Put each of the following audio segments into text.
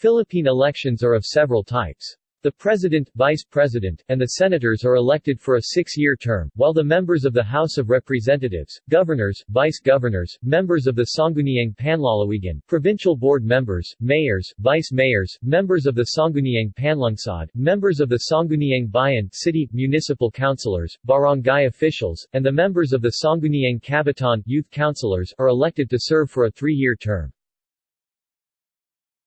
Philippine elections are of several types. The President, Vice President, and the Senators are elected for a six-year term, while the members of the House of Representatives, Governors, Vice-Governors, members of the Sangguniang Panlalawigan, Provincial Board members, Mayors, Vice-Mayors, members of the Sangguniang Panlungsod, members of the Sangguniang Bayan, City, Municipal Councilors, Barangay officials, and the members of the Sangguniang Kabataan, Youth Councilors, are elected to serve for a three-year term.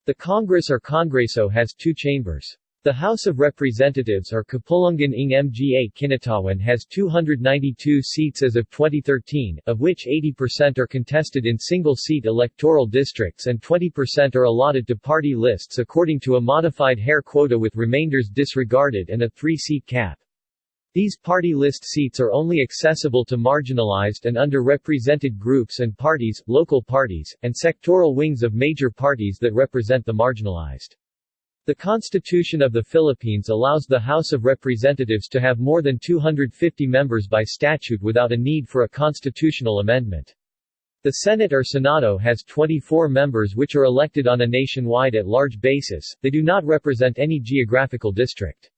The Congress or Congreso has two chambers. The House of Representatives or Kapulungan ng Mga Kinatawan has 292 seats as of 2013, of which 80% are contested in single-seat electoral districts and 20% are allotted to party lists according to a modified Hare quota with remainders disregarded and a three-seat cap. These party list seats are only accessible to marginalized and underrepresented groups and parties, local parties, and sectoral wings of major parties that represent the marginalized. The Constitution of the Philippines allows the House of Representatives to have more than 250 members by statute without a need for a constitutional amendment. The Senate or Senado has 24 members which are elected on a nationwide at-large basis, they do not represent any geographical district.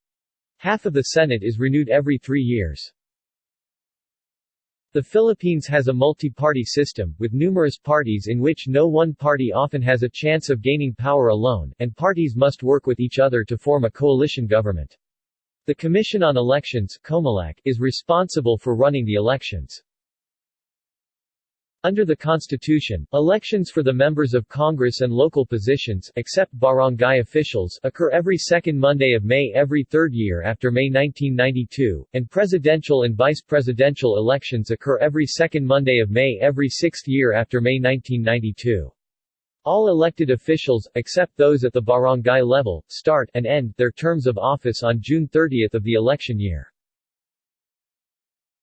Half of the Senate is renewed every three years. The Philippines has a multi-party system, with numerous parties in which no one party often has a chance of gaining power alone, and parties must work with each other to form a coalition government. The Commission on Elections is responsible for running the elections. Under the Constitution, elections for the members of Congress and local positions except barangay officials occur every second Monday of May every third year after May 1992, and presidential and vice-presidential elections occur every second Monday of May every sixth year after May 1992. All elected officials, except those at the barangay level, start and end their terms of office on June 30 of the election year.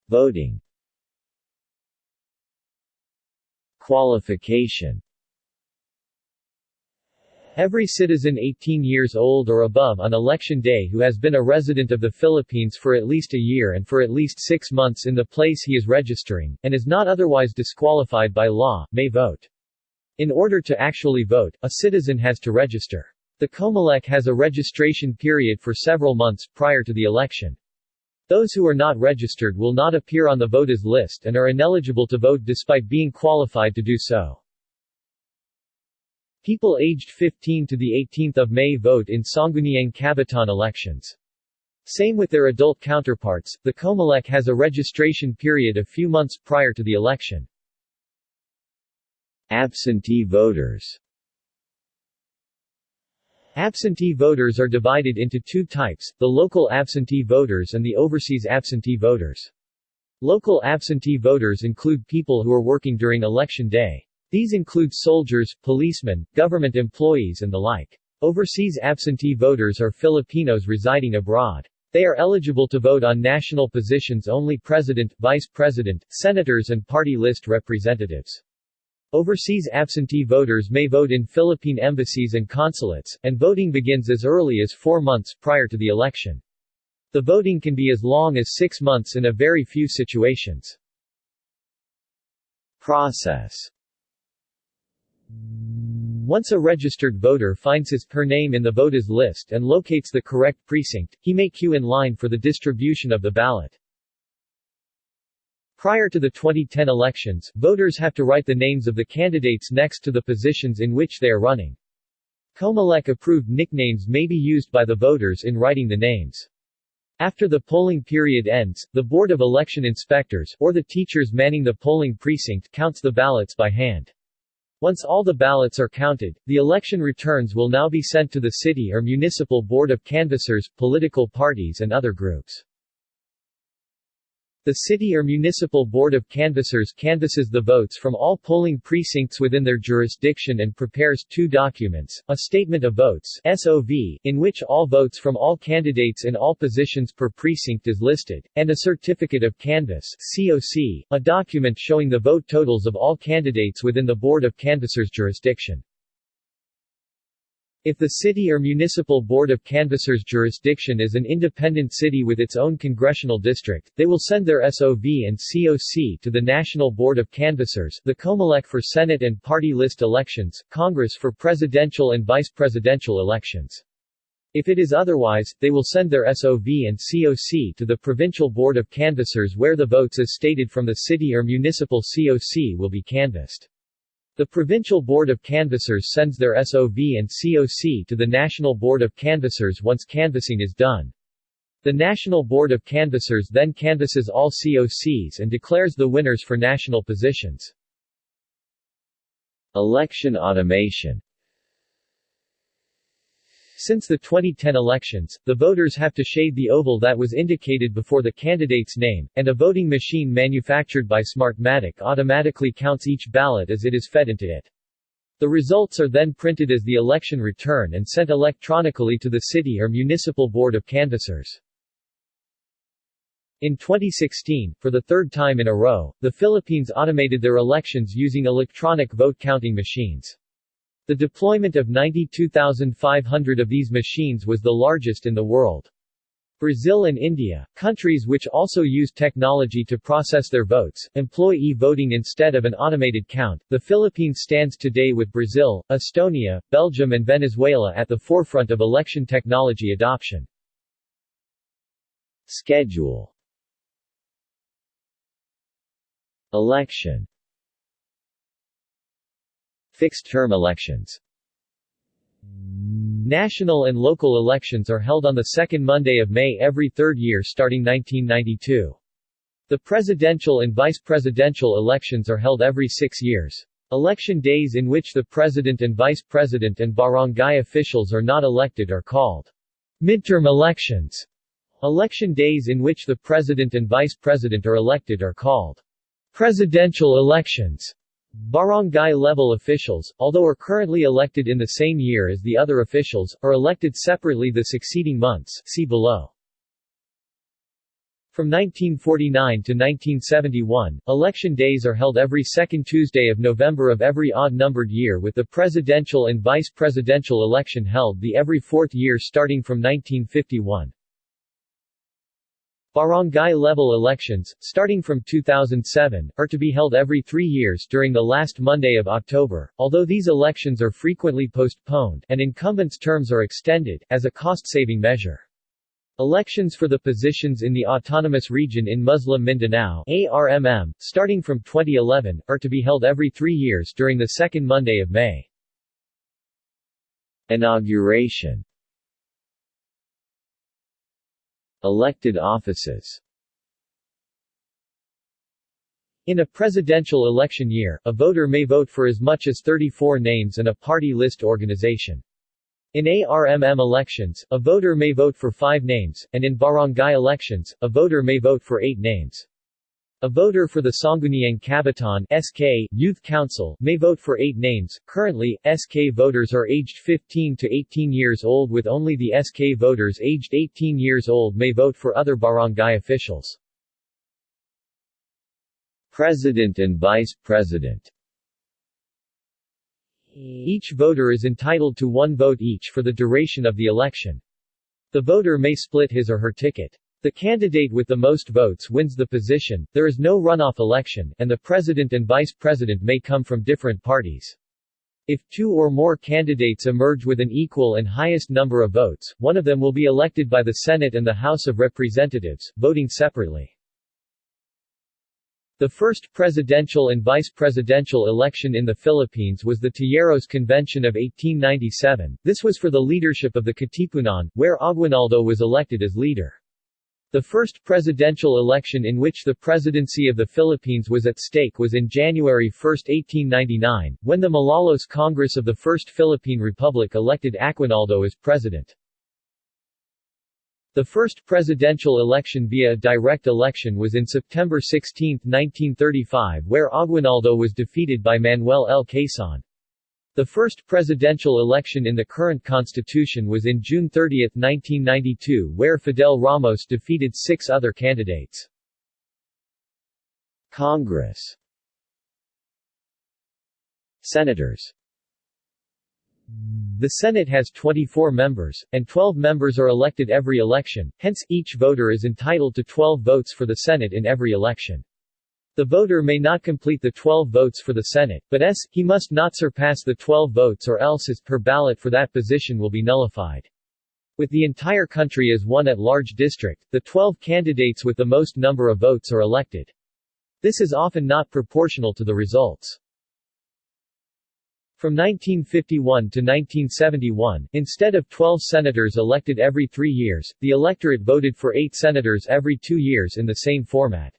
Voting Qualification Every citizen 18 years old or above on election day who has been a resident of the Philippines for at least a year and for at least six months in the place he is registering, and is not otherwise disqualified by law, may vote. In order to actually vote, a citizen has to register. The COMELEC has a registration period for several months prior to the election. Those who are not registered will not appear on the voters list and are ineligible to vote despite being qualified to do so. People aged 15 to the 18th of May vote in Sangguniang Kabataan elections. Same with their adult counterparts, the COMELEC has a registration period a few months prior to the election. Absentee voters Absentee voters are divided into two types, the local absentee voters and the overseas absentee voters. Local absentee voters include people who are working during election day. These include soldiers, policemen, government employees and the like. Overseas absentee voters are Filipinos residing abroad. They are eligible to vote on national positions only president, vice president, senators and party list representatives. Overseas absentee voters may vote in Philippine embassies and consulates, and voting begins as early as four months prior to the election. The voting can be as long as six months in a very few situations. Process Once a registered voter finds his per name in the voters list and locates the correct precinct, he may queue in line for the distribution of the ballot. Prior to the 2010 elections, voters have to write the names of the candidates next to the positions in which they are running. COMELEC-approved nicknames may be used by the voters in writing the names. After the polling period ends, the Board of Election Inspectors, or the teachers manning the polling precinct counts the ballots by hand. Once all the ballots are counted, the election returns will now be sent to the city or municipal board of canvassers, political parties and other groups. The city or municipal board of canvassers canvasses the votes from all polling precincts within their jurisdiction and prepares two documents, a statement of votes SOV, in which all votes from all candidates in all positions per precinct is listed, and a certificate of canvass COC, a document showing the vote totals of all candidates within the board of canvassers jurisdiction. If the city or municipal board of canvassers jurisdiction is an independent city with its own congressional district, they will send their SOV and COC to the National Board of Canvassers the COMELEC for Senate and party list elections, Congress for presidential and vice presidential elections. If it is otherwise, they will send their SOV and COC to the Provincial Board of Canvassers where the votes as stated from the city or municipal COC will be canvassed. The Provincial Board of Canvassers sends their SOV and COC to the National Board of Canvassers once canvassing is done. The National Board of Canvassers then canvasses all COCs and declares the winners for national positions. Election automation since the 2010 elections, the voters have to shade the oval that was indicated before the candidate's name, and a voting machine manufactured by Smartmatic automatically counts each ballot as it is fed into it. The results are then printed as the election return and sent electronically to the city or municipal board of canvassers. In 2016, for the third time in a row, the Philippines automated their elections using electronic vote counting machines. The deployment of 92,500 of these machines was the largest in the world. Brazil and India, countries which also use technology to process their votes, employ e-voting instead of an automated count. The Philippines stands today with Brazil, Estonia, Belgium and Venezuela at the forefront of election technology adoption. Schedule Election Fixed-term elections National and local elections are held on the second Monday of May every third year starting 1992. The presidential and vice presidential elections are held every six years. Election days in which the president and vice president and barangay officials are not elected are called midterm elections. Election days in which the president and vice president are elected are called presidential elections. Barangay-level officials, although are currently elected in the same year as the other officials, are elected separately the succeeding months see below. From 1949 to 1971, election days are held every second Tuesday of November of every odd-numbered year with the presidential and vice presidential election held the every fourth year starting from 1951. Barangay-level elections, starting from 2007, are to be held every three years during the last Monday of October, although these elections are frequently postponed and incumbents' terms are extended, as a cost-saving measure. Elections for the positions in the Autonomous Region in Muslim Mindanao ARMM, starting from 2011, are to be held every three years during the second Monday of May. Inauguration Elected offices In a presidential election year, a voter may vote for as much as 34 names and a party list organization. In ARMM elections, a voter may vote for five names, and in barangay elections, a voter may vote for eight names. A voter for the Sangguniang Kabataan SK Youth Council may vote for eight names. Currently, SK voters are aged 15 to 18 years old with only the SK voters aged 18 years old may vote for other barangay officials. President and Vice President Each voter is entitled to one vote each for the duration of the election. The voter may split his or her ticket. The candidate with the most votes wins the position, there is no runoff election, and the president and vice president may come from different parties. If two or more candidates emerge with an equal and highest number of votes, one of them will be elected by the Senate and the House of Representatives, voting separately. The first presidential and vice presidential election in the Philippines was the Tejeros Convention of 1897. This was for the leadership of the Katipunan, where Aguinaldo was elected as leader. The first presidential election in which the presidency of the Philippines was at stake was in January 1, 1899, when the Malolos Congress of the First Philippine Republic elected Aguinaldo as president. The first presidential election via direct election was in September 16, 1935 where Aguinaldo was defeated by Manuel L. Quezon. The first presidential election in the current constitution was in June 30, 1992 where Fidel Ramos defeated six other candidates. Congress Senators The Senate has 24 members, and 12 members are elected every election, hence, each voter is entitled to 12 votes for the Senate in every election. The voter may not complete the 12 votes for the Senate, but s, he must not surpass the 12 votes or else his per ballot for that position will be nullified. With the entire country as one at-large district, the 12 candidates with the most number of votes are elected. This is often not proportional to the results. From 1951 to 1971, instead of 12 senators elected every three years, the electorate voted for eight senators every two years in the same format.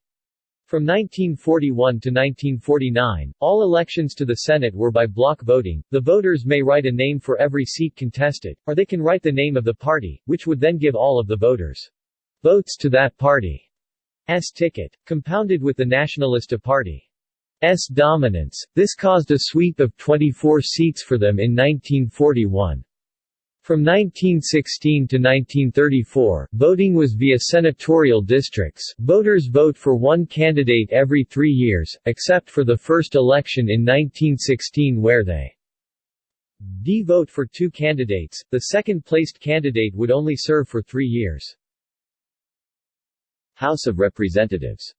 From 1941 to 1949, all elections to the Senate were by block voting. The voters may write a name for every seat contested, or they can write the name of the party, which would then give all of the voters votes to that party's ticket. Compounded with the Nacionalista Party's dominance, this caused a sweep of 24 seats for them in 1941. From 1916 to 1934, voting was via senatorial districts. Voters vote for one candidate every three years, except for the first election in 1916 where they D vote for two candidates, the second-placed candidate would only serve for three years. House of Representatives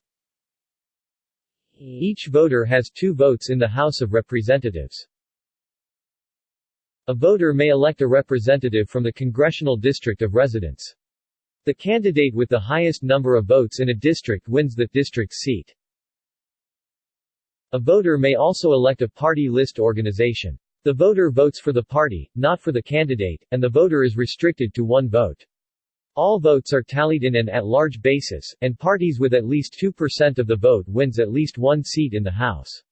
Each voter has two votes in the House of Representatives. A voter may elect a representative from the congressional district of residence. The candidate with the highest number of votes in a district wins that district seat. A voter may also elect a party list organization. The voter votes for the party, not for the candidate, and the voter is restricted to one vote. All votes are tallied in an at-large basis, and parties with at least 2% of the vote wins at least one seat in the House.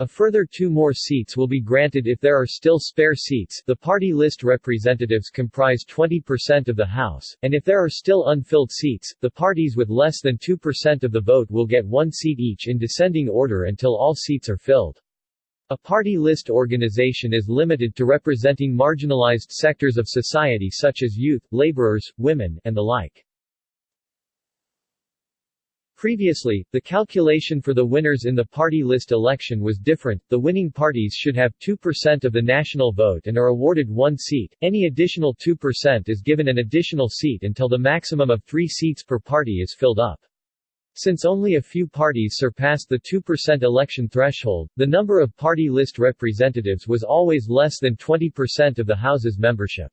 A further two more seats will be granted if there are still spare seats the party list representatives comprise 20% of the House, and if there are still unfilled seats, the parties with less than 2% of the vote will get one seat each in descending order until all seats are filled. A party list organization is limited to representing marginalized sectors of society such as youth, laborers, women, and the like. Previously, the calculation for the winners in the party list election was different. The winning parties should have 2% of the national vote and are awarded one seat. Any additional 2% is given an additional seat until the maximum of 3 seats per party is filled up. Since only a few parties surpassed the 2% election threshold, the number of party list representatives was always less than 20% of the House's membership.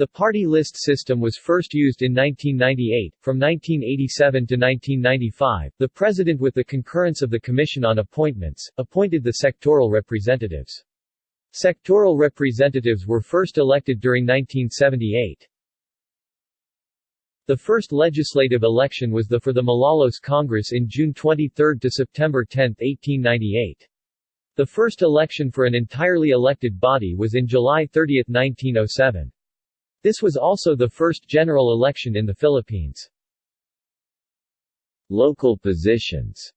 The party list system was first used in 1998. From 1987 to 1995, the President with the concurrence of the Commission on Appointments, appointed the sectoral representatives. Sectoral representatives were first elected during 1978. The first legislative election was the for the Malolos Congress in June 23 to September 10, 1898. The first election for an entirely elected body was in July 30, 1907. This was also the first general election in the Philippines. Local positions.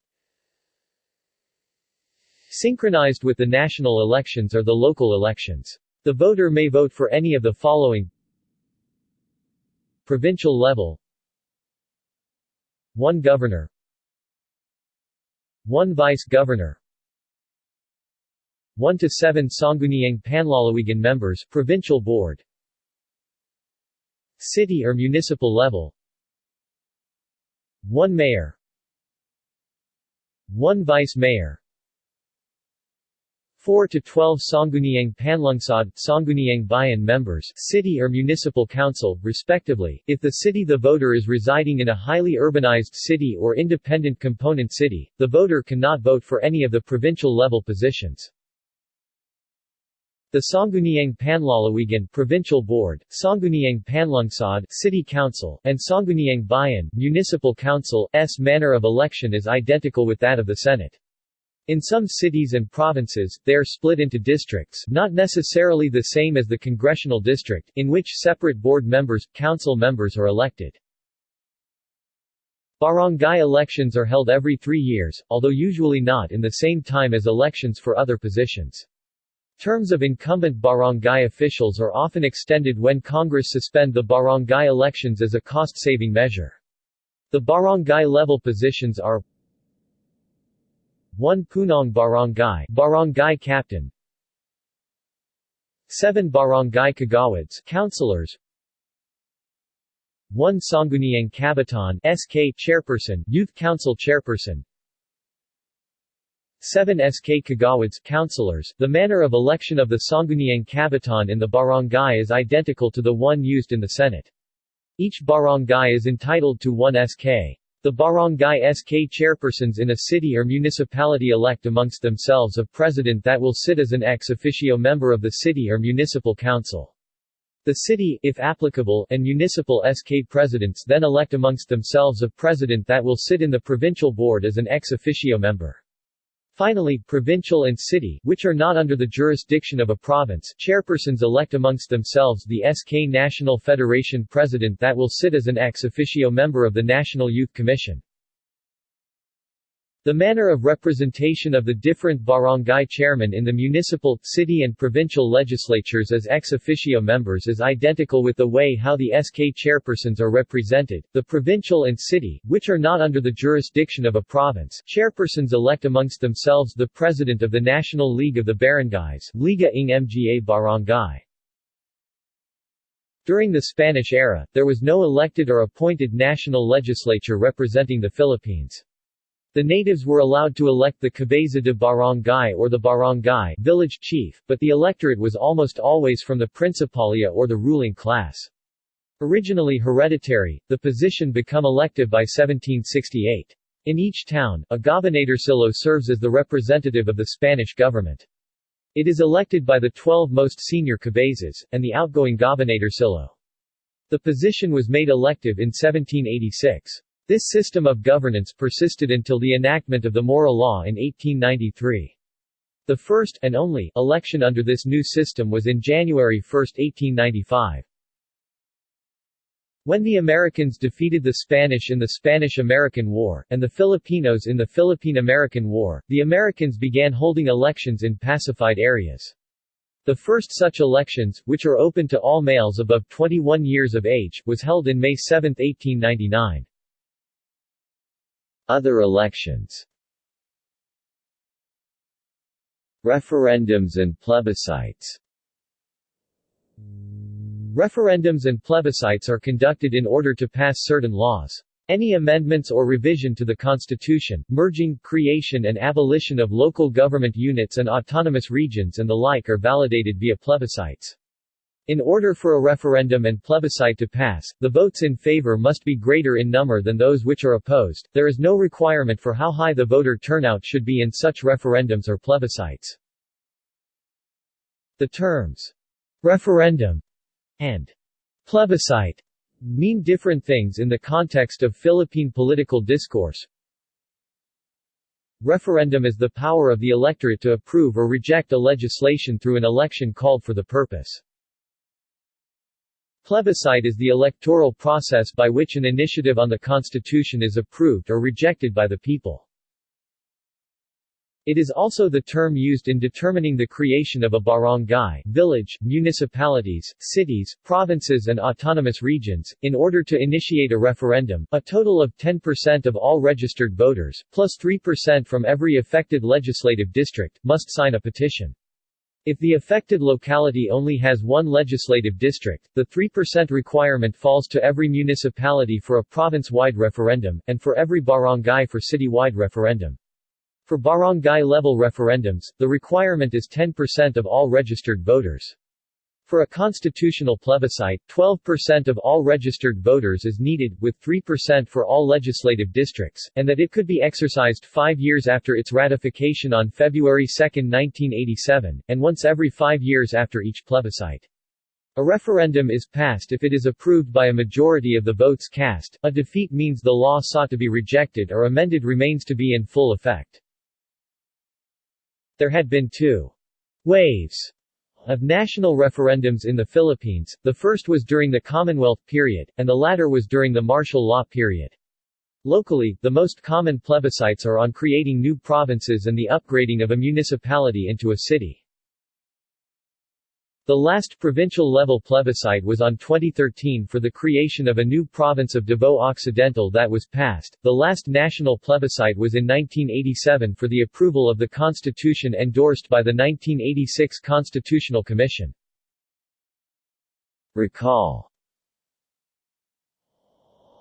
Synchronized with the national elections are the local elections. The voter may vote for any of the following. Provincial level. 1 Governor. 1 Vice Governor. 1 to 7 Sangguniang Panlalawigan members Provincial Board City or municipal level. 1 Mayor. 1 Vice Mayor. 4 to 12 Sangguniang Panlungsod, Sangguniang Bayan members, city or municipal council, respectively, if the city the voter is residing in a highly urbanized city or independent component city, the voter cannot vote for any of the provincial level positions. The Sangguniang Panlalawigan Provincial Board, Sangguniang Panlungsod City Council, and Sangguniang Bayan Municipal Council s manner of election is identical with that of the Senate. In some cities and provinces, they are split into districts not necessarily the same as the congressional district, in which separate board members, council members are elected. Barangay elections are held every three years, although usually not in the same time as elections for other positions. Terms of incumbent barangay officials are often extended when Congress suspend the barangay elections as a cost-saving measure. The barangay-level positions are 1 Punong Barangay Barangay Captain. 7 Barangay Kagawads councilors. 1 Sangguniang Kabataan SK Chairperson Youth Council Chairperson 7 SK Kagawads councilors. The manner of election of the Sangguniang Kabataan in the barangay is identical to the one used in the Senate. Each barangay is entitled to one SK. The barangay SK chairpersons in a city or municipality elect amongst themselves a president that will sit as an ex officio member of the city or municipal council. The city, if applicable, and municipal SK presidents then elect amongst themselves a president that will sit in the provincial board as an ex officio member. Finally, provincial and city, which are not under the jurisdiction of a province, chairpersons elect amongst themselves the SK National Federation president that will sit as an ex officio member of the National Youth Commission. The manner of representation of the different barangay chairmen in the municipal, city and provincial legislatures as ex officio members is identical with the way how the SK chairpersons are represented. The provincial and city, which are not under the jurisdiction of a province, chairpersons elect amongst themselves the president of the National League of the Barangays, Liga ng Mga Barangay. During the Spanish era, there was no elected or appointed national legislature representing the Philippines. The natives were allowed to elect the cabeza de barangay or the barangay village chief, but the electorate was almost always from the principalia or the ruling class. Originally hereditary, the position became elective by 1768. In each town, a gobernadorcillo serves as the representative of the Spanish government. It is elected by the 12 most senior cabezas, and the outgoing gobernadorcillo. The position was made elective in 1786. This system of governance persisted until the enactment of the Maura Law in 1893. The first, and only, election under this new system was in January 1, 1895. When the Americans defeated the Spanish in the Spanish-American War, and the Filipinos in the Philippine-American War, the Americans began holding elections in pacified areas. The first such elections, which are open to all males above 21 years of age, was held in May 7, 1899. Other elections Referendums and plebiscites Referendums and plebiscites are conducted in order to pass certain laws. Any amendments or revision to the Constitution, merging, creation and abolition of local government units and autonomous regions and the like are validated via plebiscites. In order for a referendum and plebiscite to pass, the votes in favor must be greater in number than those which are opposed. There is no requirement for how high the voter turnout should be in such referendums or plebiscites. The terms referendum and plebiscite mean different things in the context of Philippine political discourse. Referendum is the power of the electorate to approve or reject a legislation through an election called for the purpose. Plebiscite is the electoral process by which an initiative on the Constitution is approved or rejected by the people. It is also the term used in determining the creation of a barangay, village, municipalities, cities, provinces and autonomous regions. In order to initiate a referendum, a total of 10% of all registered voters, plus 3% from every affected legislative district, must sign a petition. If the affected locality only has one legislative district, the 3% requirement falls to every municipality for a province-wide referendum, and for every barangay for city-wide referendum. For barangay-level referendums, the requirement is 10% of all registered voters. For a constitutional plebiscite, 12% of all registered voters is needed, with 3% for all legislative districts, and that it could be exercised five years after its ratification on February 2, 1987, and once every five years after each plebiscite. A referendum is passed if it is approved by a majority of the votes cast, a defeat means the law sought to be rejected or amended remains to be in full effect. There had been two waves of national referendums in the Philippines, the first was during the Commonwealth period, and the latter was during the martial law period. Locally, the most common plebiscites are on creating new provinces and the upgrading of a municipality into a city. The last provincial-level plebiscite was on 2013 for the creation of a new province of Davao Occidental that was passed. The last national plebiscite was in 1987 for the approval of the constitution endorsed by the 1986 Constitutional Commission. Recall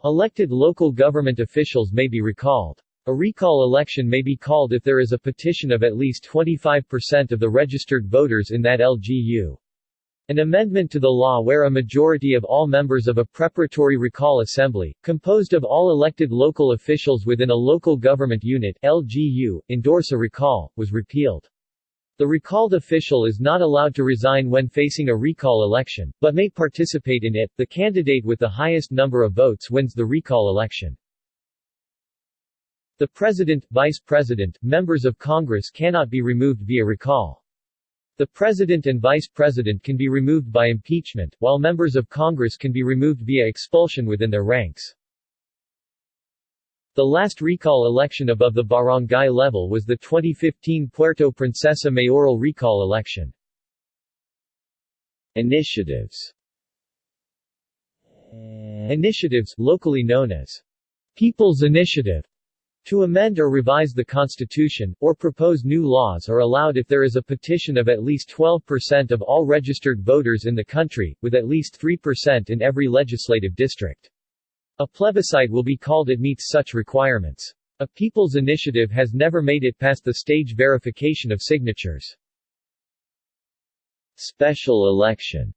Elected local government officials may be recalled. A recall election may be called if there is a petition of at least 25% of the registered voters in that LGU. An amendment to the law where a majority of all members of a preparatory recall assembly, composed of all elected local officials within a local government unit LGU, endorse a recall, was repealed. The recalled official is not allowed to resign when facing a recall election, but may participate in it. The candidate with the highest number of votes wins the recall election. The President, Vice President, members of Congress cannot be removed via recall. The President and Vice President can be removed by impeachment, while members of Congress can be removed via expulsion within their ranks. The last recall election above the barangay level was the 2015 Puerto Princesa mayoral recall election. Initiatives Initiatives, locally known as People's Initiative, to amend or revise the Constitution, or propose new laws are allowed if there is a petition of at least 12% of all registered voters in the country, with at least 3% in every legislative district. A plebiscite will be called it meets such requirements. A people's initiative has never made it past the stage verification of signatures. Special election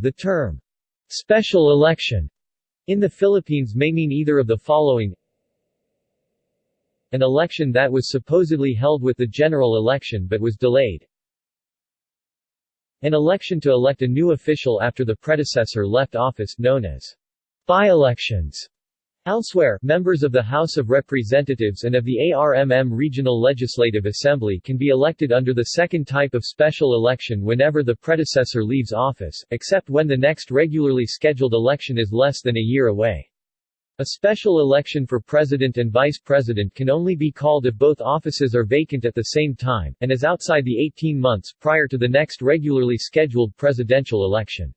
The term, special election, in the Philippines may mean either of the following an election that was supposedly held with the general election but was delayed, an election to elect a new official after the predecessor left office, known as by-elections. Elsewhere, members of the House of Representatives and of the ARMM Regional Legislative Assembly can be elected under the second type of special election whenever the predecessor leaves office, except when the next regularly scheduled election is less than a year away. A special election for president and vice president can only be called if both offices are vacant at the same time, and is outside the 18 months prior to the next regularly scheduled presidential election.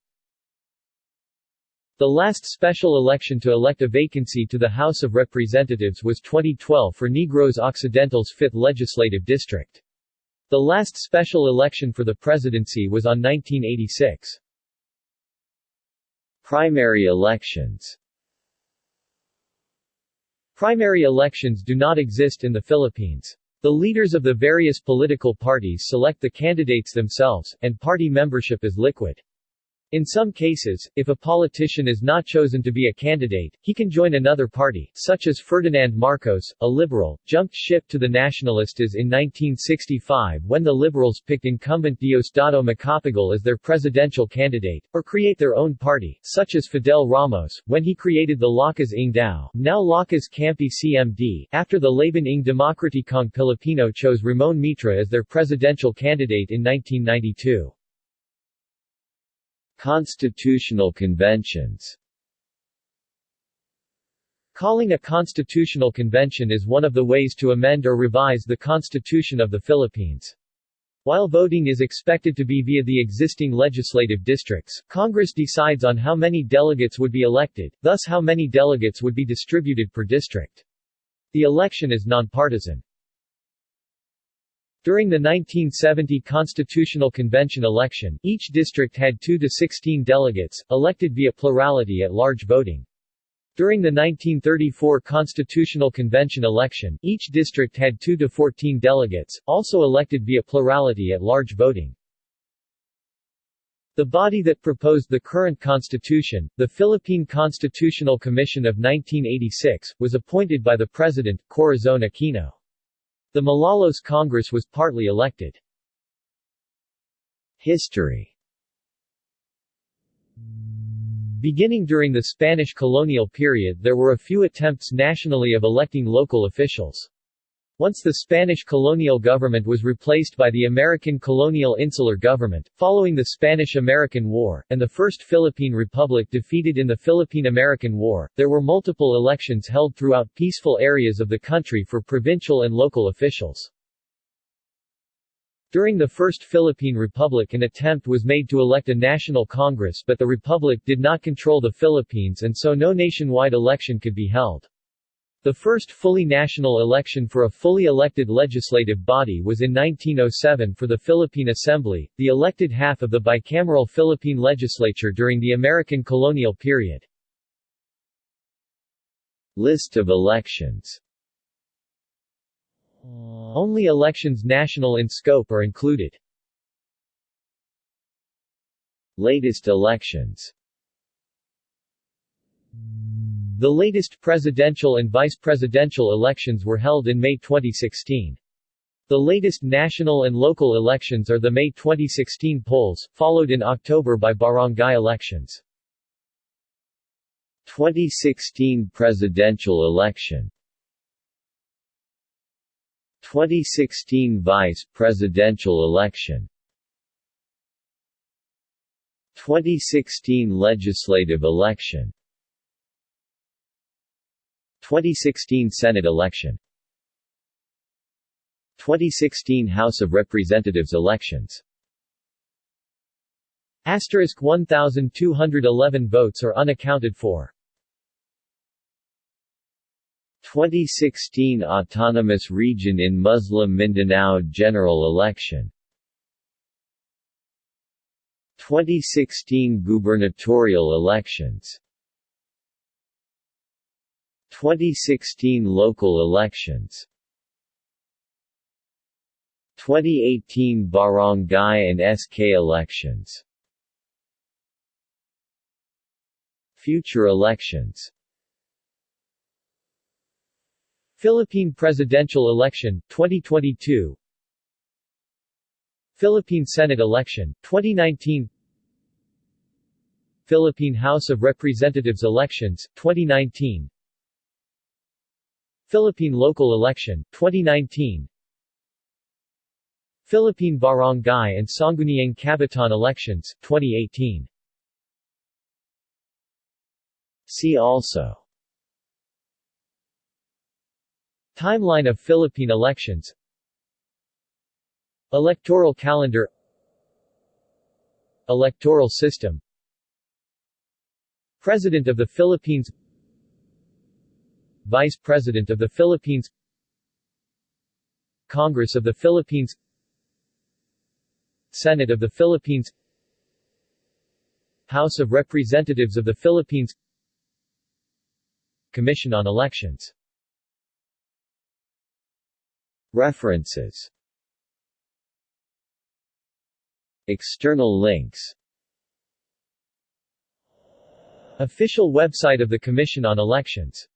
The last special election to elect a vacancy to the House of Representatives was 2012 for Negros Occidental's 5th Legislative District. The last special election for the presidency was on 1986. Primary elections Primary elections do not exist in the Philippines. The leaders of the various political parties select the candidates themselves, and party membership is liquid. In some cases, if a politician is not chosen to be a candidate, he can join another party, such as Ferdinand Marcos, a liberal, jumped ship to the Nacionalistas in 1965 when the Liberals picked incumbent Diosdado Macapagal as their presidential candidate, or create their own party, such as Fidel Ramos, when he created the Lakas ng Tao, now Lakas Kampi CMD, after the Laban ng Demokratikong Pilipino chose Ramon Mitra as their presidential candidate in 1992. Constitutional conventions Calling a constitutional convention is one of the ways to amend or revise the Constitution of the Philippines. While voting is expected to be via the existing legislative districts, Congress decides on how many delegates would be elected, thus how many delegates would be distributed per district. The election is nonpartisan. During the 1970 Constitutional Convention election, each district had 2 to 16 delegates, elected via plurality at large voting. During the 1934 Constitutional Convention election, each district had 2 to 14 delegates, also elected via plurality at large voting. The body that proposed the current constitution, the Philippine Constitutional Commission of 1986, was appointed by the President, Corazon Aquino. The Malolos Congress was partly elected. History Beginning during the Spanish colonial period there were a few attempts nationally of electing local officials. Once the Spanish colonial government was replaced by the American colonial insular government, following the Spanish-American War, and the First Philippine Republic defeated in the Philippine-American War, there were multiple elections held throughout peaceful areas of the country for provincial and local officials. During the First Philippine Republic an attempt was made to elect a national congress but the republic did not control the Philippines and so no nationwide election could be held. The first fully national election for a fully elected legislative body was in 1907 for the Philippine Assembly, the elected half of the bicameral Philippine legislature during the American colonial period. List of elections Only elections national in scope are included. Latest elections The latest presidential and vice presidential elections were held in May 2016. The latest national and local elections are the May 2016 polls, followed in October by barangay elections. 2016 presidential election 2016 vice presidential election 2016 legislative election 2016 Senate election. 2016 House of Representatives elections. Asterisk 1,211 votes are unaccounted for. 2016 Autonomous Region in Muslim Mindanao General Election. 2016 Gubernatorial elections 2016 local elections. 2018 Barangay and SK elections. Future elections. Philippine presidential election, 2022 Philippine Senate election, 2019 Philippine House of Representatives elections, 2019 Philippine local election, 2019 Philippine Barangay and Sangguniang Kabataan elections, 2018 See also. Timeline of Philippine elections. Electoral calendar. Electoral system. President of the Philippines Vice President of the Philippines Congress of the Philippines Senate of the Philippines House of Representatives of the Philippines Commission on Elections References External links Official website of the Commission on Elections